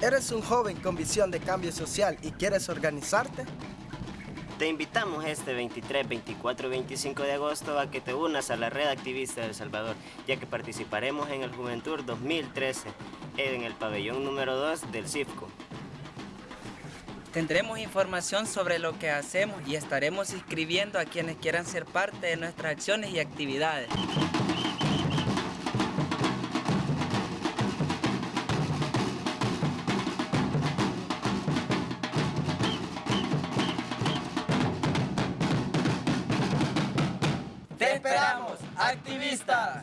¿Eres un joven con visión de cambio social y quieres organizarte? Te invitamos este 23, 24 y 25 de agosto a que te unas a la Red Activista de El Salvador, ya que participaremos en el Juventud 2013 en el pabellón número 2 del CIFCO. Tendremos información sobre lo que hacemos y estaremos inscribiendo a quienes quieran ser parte de nuestras acciones y actividades. Activista!